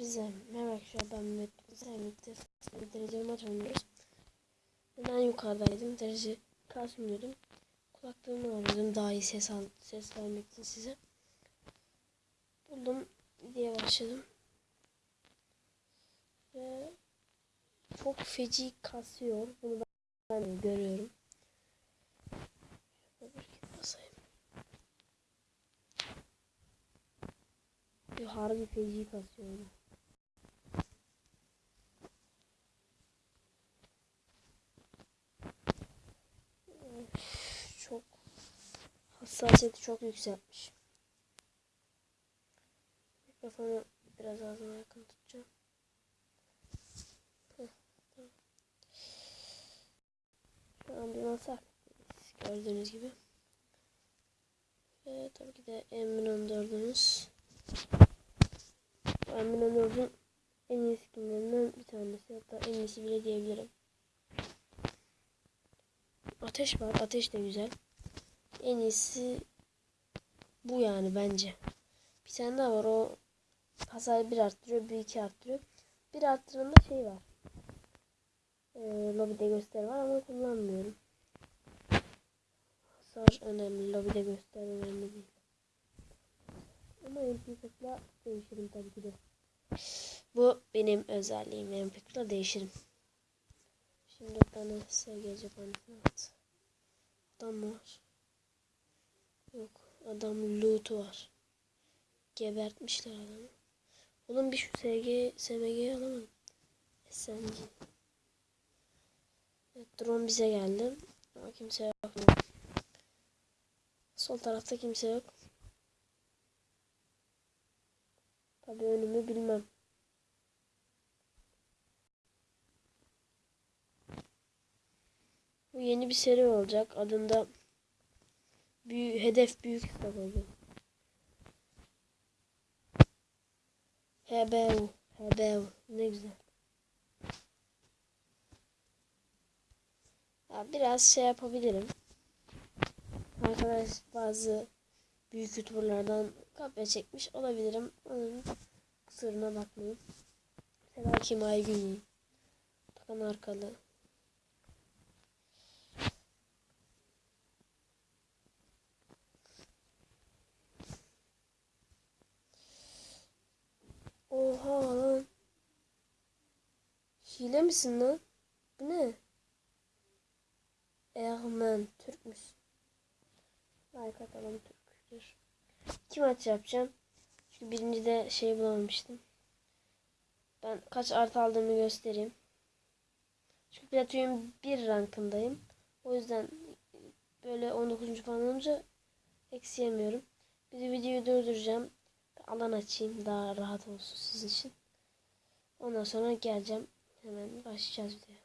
Hepinize merhaba ben Mehmet Sevmek'te derece maç oynuyoruz. Ben yukarıdaydım derece kasmıyordum. Kulaklığımı alıyordum daha iyi ses, al ses vermek için size. Buldum diye başladım. Ve çok feci kasıyor. Bunu ben, görüyorum. Harbi feci kasıyor. bu. Üf, Çok hassasiyeti çok yükseltmiş. Mikrofonu biraz ağzıma yakın tutacağım. Şu an bir masa gördüğünüz gibi. Ve tabii ki de M14'ümüz. Bu M14'ün en iyi skinlerinden bir tanesi. Hatta en iyisi bile diyebilirim. Ateş var. Ateş de güzel. En iyisi bu yani bence. Bir tane daha var. O hasar bir arttırıyor. Bir iki arttırıyor. Bir arttırında şey var. Ee, lobide göster var ama kullanmıyorum. Hasar önemli. Lobide göster önemli değil. Ama MP40'la değişirim tabii ki de. Bu benim özelliğim. MP40'la değişirim. Şimdi bana SG cephanesine at. Adam var? Yok. Adam loot'u var. Gebertmişler adamı. Oğlum bir şu SG, SMG'yi alamadım. SMG. Evet, drone bize geldi. Ama kimse yok. Sol tarafta kimse yok. Tabii önümü bilmem. Bu yeni bir seri olacak. Adında büyük, hedef büyük kitap olacak. HBU. HBU. Ne güzel. Ya biraz şey yapabilirim. Arkadaş bazı büyük youtuberlardan kopya çekmiş olabilirim. Onun kusuruna bakmayın. Mesela Kim Aygün. Takan Arkalı. Oha lan. Hile misin lan? Bu ne? Ermen Türkmüş. Like atalım Türk'tür. İki maç yapacağım. Çünkü birinci de şey bulamamıştım. Ben kaç artı aldığımı göstereyim. Çünkü Platinum 1 rankındayım. O yüzden böyle 19. falan olunca eksi yemiyorum. Bir de videoyu durduracağım. Alan açayım daha rahat olsun sizin için. Ondan sonra geleceğim. Hemen başlayacağız videoya.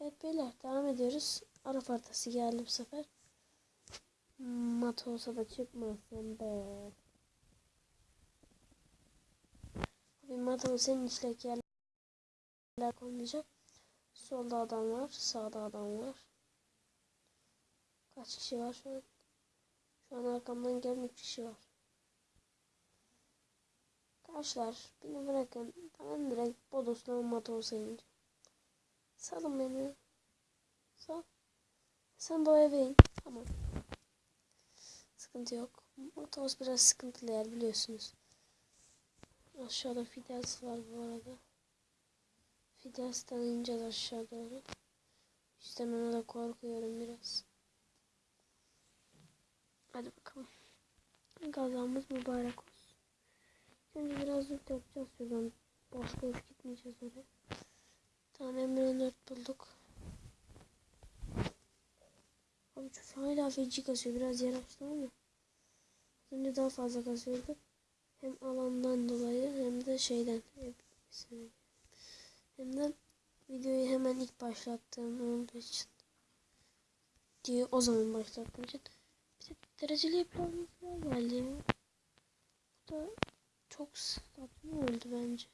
Evet beyler devam ediyoruz. Araf haritası geldi bu sefer. Mat olsa da çıkmasın be. Abi matımı senin içindeki yerler koymayacağım. Solda adam var. Sağda adam var. Kaç kişi var şu an? Şu an arkamdan gelen 3 kişi var. Arkadaşlar beni bırakın. Ben direkt Bodos'la Matos'a ineceğim. Salın beni. Sal. Sen bu eve in. Tamam. Sıkıntı yok. Motos biraz sıkıntılı yer biliyorsunuz. Aşağıda Fidels var bu arada. Fidels'ten ineceğiz aşağı doğru. İşte ona da korkuyorum biraz. Hadi bakalım. Gazamız mübarek olsun. Önce biraz loot yapacağız şuradan. Boş boş gitmeyeceğiz oraya. Tane M4 bulduk. Abi şu hala feci kasıyor. Biraz yer açtım ama. Önce daha fazla kasıyordu. Hem alandan dolayı hem de şeyden. Hem de videoyu hemen ilk başlattığım olduğu için. Diye o zaman başlattığım için. Dereceli yapılarımız geldi ya. Bu da çok saçma oldu bence.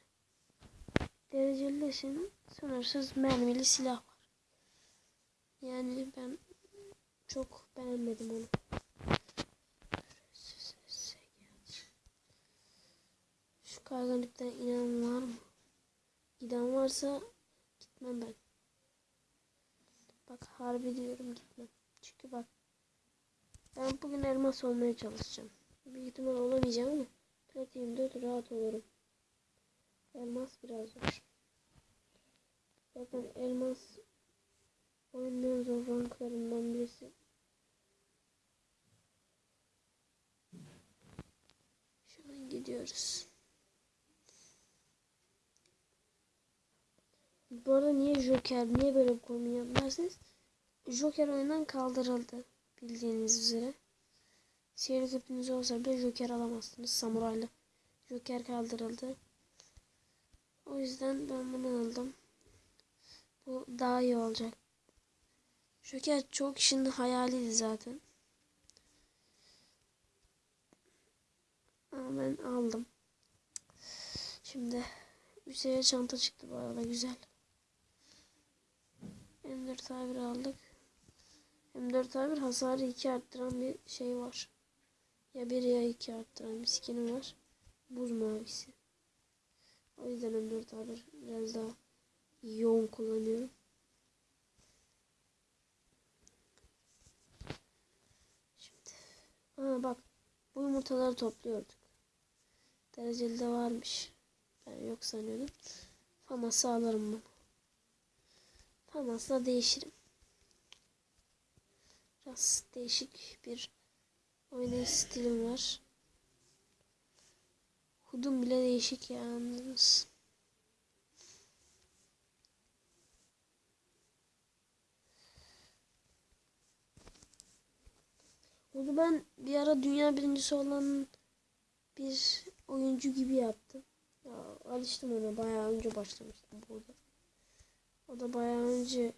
Derecelisin sınırsız mermili silah var. Yani ben çok beğenmedim onu. galipten inen var mı? Giden varsa gitmem ben. Bak harbi diyorum gitmem. Çünkü bak ben bugün elmas olmaya çalışacağım. Büyük ihtimal olamayacağım ama platinimde rahat olurum. Elmas biraz zor. Zaten elmas oyunun zor ranklarından birisi. Şu an gidiyoruz. Bu arada niye Joker, niye böyle bir kombin yapmazsınız? Joker oyundan kaldırıldı bildiğiniz üzere. Sihirli küpünüz olsa bile Joker alamazsınız samurayla. Joker kaldırıldı. O yüzden ben bunu aldım. Bu daha iyi olacak. Joker çok kişinin hayaliydi zaten. Ama ben aldım. Şimdi seviye çanta çıktı bu arada güzel. M4 A1 aldık. M4 A1 hasarı 2 arttıran bir şey var. Ya 1 ya 2 arttıran bir skin'i var. Buz mavisi. O yüzden M4 A1 biraz daha yoğun kullanıyorum. Şimdi. Aa bak. Bu yumurtaları topluyorduk. Dereceli de varmış. Ben yok sanıyordum. Faması alırım bunu. Famasla değişirim. Biraz değişik bir oynayış stilim var. Hudum bile değişik ya anladınız. Onu ben bir ara dünya birincisi olan bir oyuncu gibi yaptım. Ya, alıştım ona bayağı önce başlamıştım burada. O da bayağı önce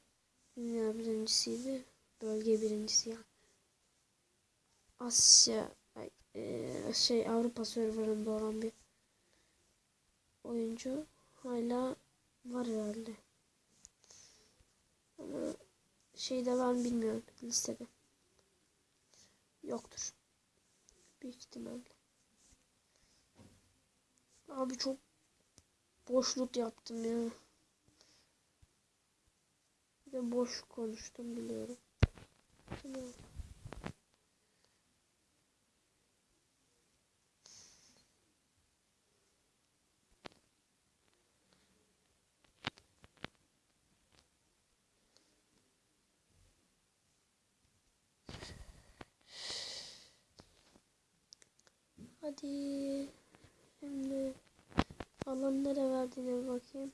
dünya birincisiydi. Bölge birincisi yani. Asya e, şey Avrupa serverında olan bir oyuncu hala var herhalde. Ama şeyde var mı bilmiyorum listede. Yoktur. Büyük ihtimalle. Abi çok boşluk yaptım ya. Bir de boş konuştum biliyorum. Hadi. Şimdi alan nereye verdiğine bakayım.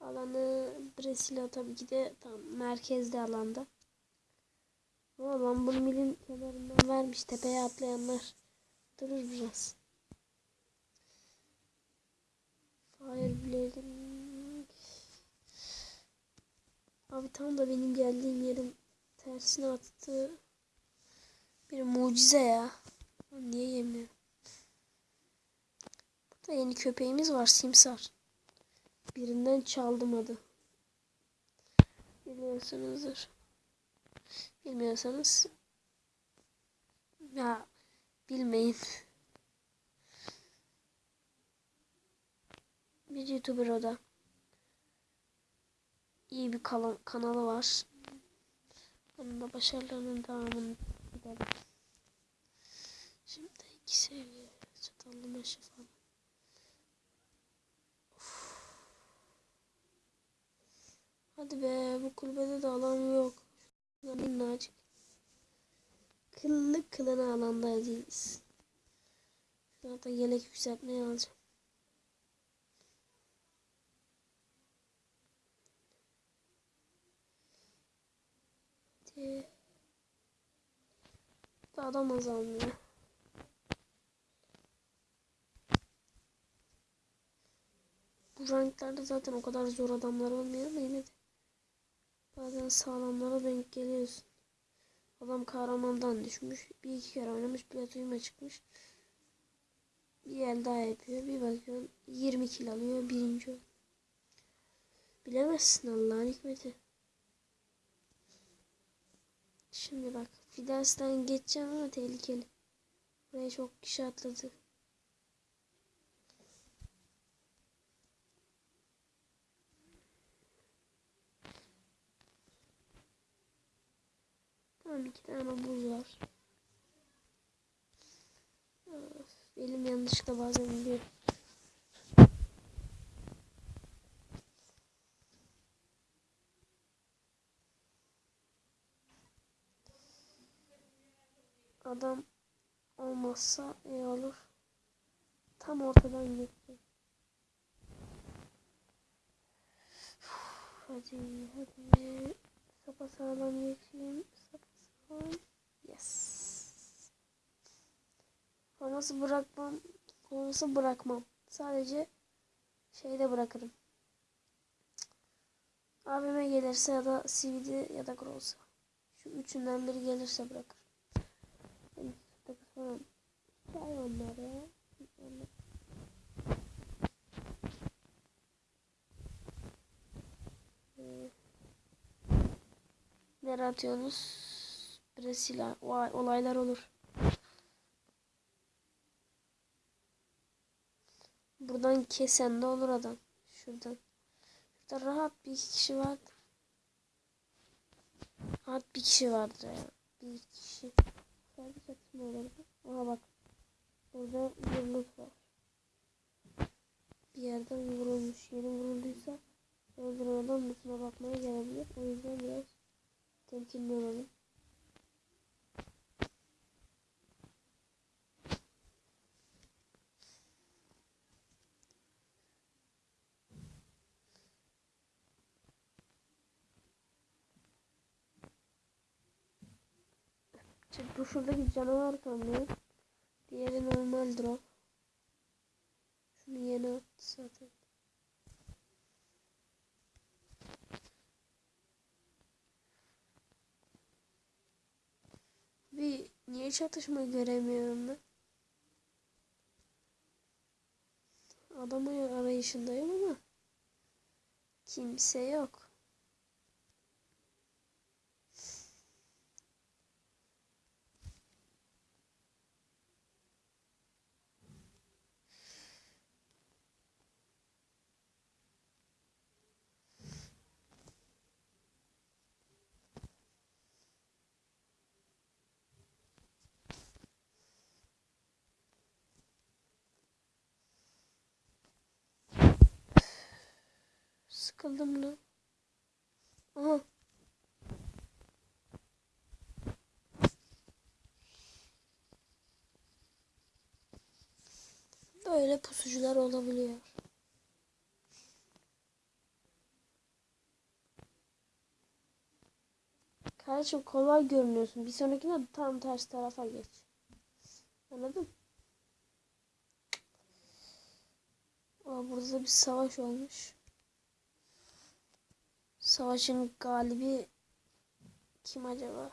Alanı Brezilya tabii ki de tam merkezde alanda. Ama Lambur Mill'in kenarından vermiş. Tepeye atlayanlar durur biraz. Fireblade'in Abi tam da benim geldiğim yerin tersine attı. Bir mucize ya. Niye yemiyorum? Burada yeni köpeğimiz var Simsar. Birinden çaldım adı. Biliyorsunuzdur. Bilmiyorsanız ya bilmeyin. Bir YouTuber o da. İyi bir kanal, kanalı var. Onun da başarılarının devamını gidelim. Şimdi iki seviye çatallı meşe falan. Hadi be bu kulübede de alan yok. Minnacık. Kıllı kılına alanda değiliz. Zaten yelek yükseltmeye alacağım. Da adam azalmıyor. Bu ranklerde zaten o kadar zor adamlar olmuyor ama yine de. Bazen sağlamlara denk geliyorsun. Adam kahramandan düşmüş. Bir iki kere oynamış. Platoyuma çıkmış. Bir el daha yapıyor. Bir bakıyorsun 20 kill alıyor. Birinci oyun. Bilemezsin Allah'ın hikmeti. Şimdi bak. Fidels'ten geçeceğim ama tehlikeli. Buraya çok kişi atladı. Tamam iki tane buz var. Of, elim yanlışlıkla bazen gidiyor. Adam olmazsa iyi olur. Tam ortadan gitti. Hadi hadi. Sapa sağlam geçeyim. Sapa. Yes. Olması bırakmam. Olması bırakmam. Sadece şeyde bırakırım. Abime gelirse ya da CVD ya da Grossa. Şu üçünden biri gelirse bırakır. Yani takı falan. Hikaye onlar ya. Ee, Nereye atıyorsunuz? Brezilya. Vay olaylar olur. Buradan kesen de olur adam. Şuradan. Şurada rahat bir kişi var. Rahat bir kişi vardır ya. Bir kişi. Sadece çatışma olurdu. Aha bak. Burada yumruk var. Bir yerden vurulmuş. Yeni vurulduysa öldüren adam mısına bakmaya gelebilir. O yüzden biraz temkinli olalım. İşte bu şuradaki canavar kamyon. Diğeri normal drop. Şunu yeni attı zaten. Bir niye çatışma göremiyorum ben? Adamı arayışındayım ama kimse yok. Sıkıldım lan. Aha. Böyle pusucular olabiliyor. Kardeşim kolay görünüyorsun. Bir sonrakine tam ters tarafa geç. Anladın? Aa, burada da bir savaş olmuş. Savaşın galibi kim acaba?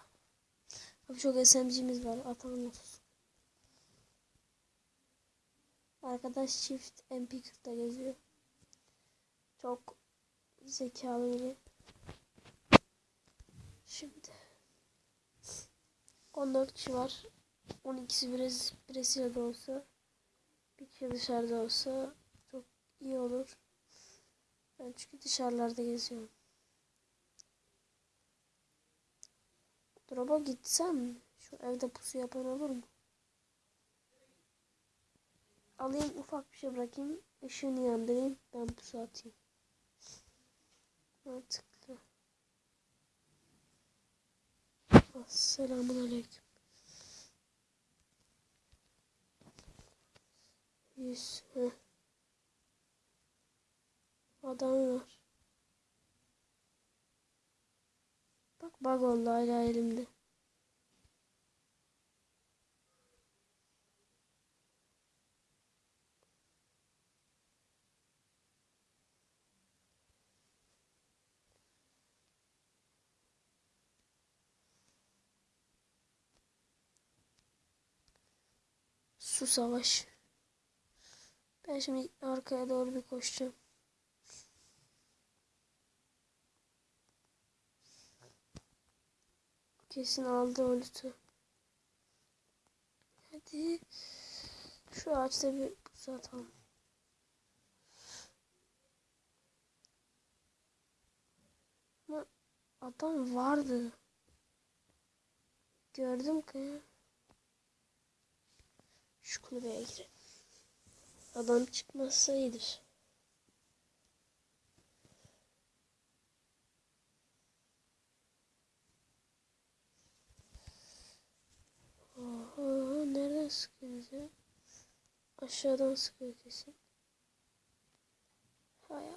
Abi çok SMG'miz var. Atalım olsun. Arkadaş çift MP40'da geziyor. Çok zekalı biri. Şimdi 14 kişi var. 12'si Brez Brezilya'da olsa bir kişi dışarıda olsa çok iyi olur. Ben çünkü dışarılarda geziyorum. Drop'a gitsem şu evde pusu yapan olur mu? Alayım ufak bir şey bırakayım. Işığını yandırayım. Ben pusu atayım. Mantıklı. Selamun aleyküm. Yüz. Heh. Adam var. Bak bug oldu hala elimde. Su savaş. Ben şimdi arkaya doğru bir koşacağım. Kesin aldı o lütü. Hadi. Şu ağaçta bir buz. Ama adam vardı. Gördüm ki. Şu kulübeye girelim. Adam çıkmazsa Nereden sıkıyor bize? Aşağıdan sıkıyor kesin. Hay Allah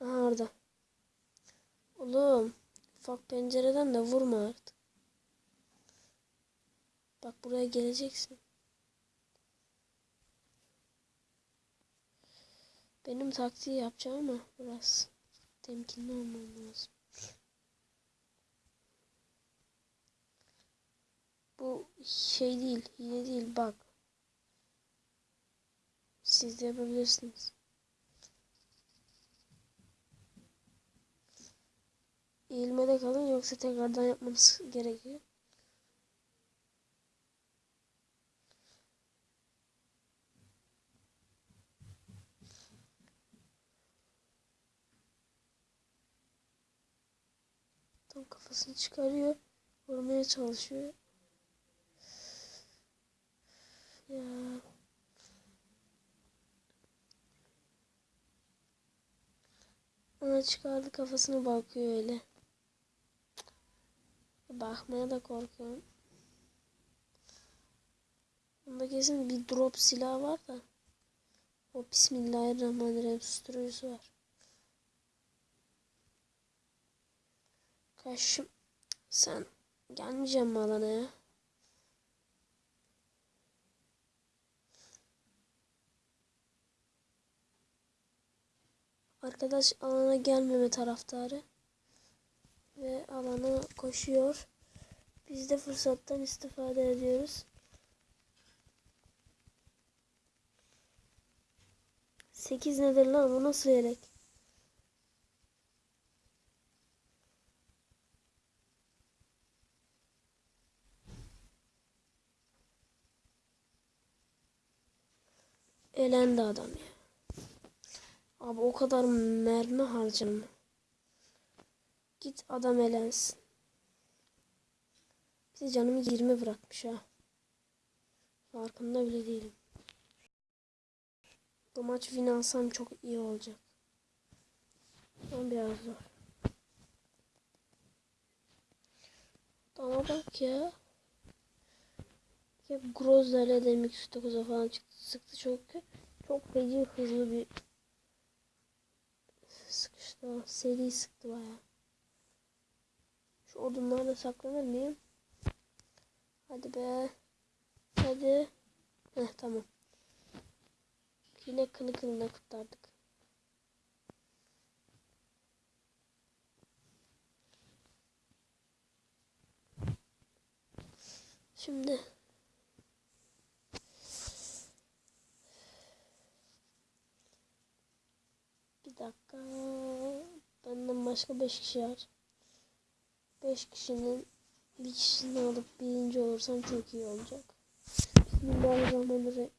ya. Aha orada. Oğlum. Ufak pencereden de vurma artık. Bak buraya geleceksin. Benim taktiği yapacağım ama biraz temkinli olmam lazım. Bu şey değil, hile değil bak. Siz de yapabilirsiniz. Eğilmede kalın yoksa tekrardan yapmanız gerekiyor. Tam kafasını çıkarıyor. Vurmaya çalışıyor. Ya. Ana çıkardı kafasına bakıyor öyle. Bakmaya da korkuyorum. Bunda kesin bir drop silah var da. O Bismillahirrahmanirrahim susturucusu var. Karşım sen gelmeyeceğim mi alana ya? Arkadaş alana gelmeme taraftarı. Ve alana koşuyor. Biz de fırsattan istifade ediyoruz. Sekiz nedir lan? Bu nasıl yelek? Elendi adam ya. Abi o kadar mermi harcama. Git adam elensin. Bir de canımı 20 bırakmış ha. Farkında bile değilim. Bu maç win alsam çok iyi olacak. Ama biraz zor. Ama bak ya. Ya Grozler'le Demik 9'a falan çıktı. Sıktı çok çok feci hızlı bir sıkıştı. o. Seri sıktı baya. Şu odunlarda saklanır mıyım? Hadi be. Hadi. Heh tamam. Yine kılı kılına kurtardık. Şimdi bir dakika benden başka 5 kişi var. 5 kişinin bir kişisini alıp birinci olursam çok iyi olacak. Bismillahirrahmanirrahim.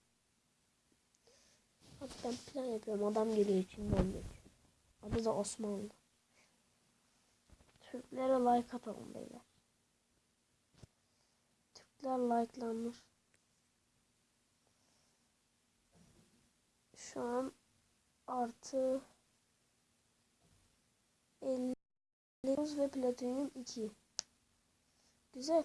Hadi ben plan yapıyorum. Adam geliyor içinden geçiyor. Adı da Osmanlı. Türklere like atalım beyler. Türkler likelanır. Şu an artı 50 ve platinyum 2. Güzel.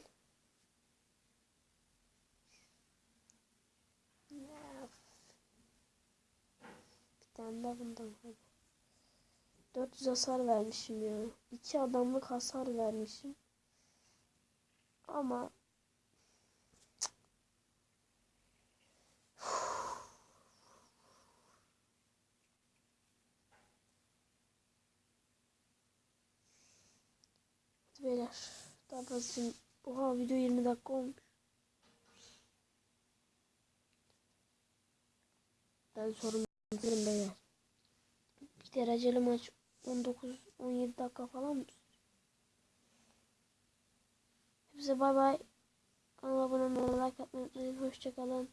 Bir tane daha bundan hadi. 400 hasar vermişim ya. İki adamlık hasar vermişim. Ama beyler. Daha fazla. Oha video 20 dakika olmuş. Ben sorun bitirin beyler. Bir dereceli maç 19-17 dakika falan mı? Hepsi bay bay. Kanala abone olmayı, like atmayı unutmayın. Hoşçakalın.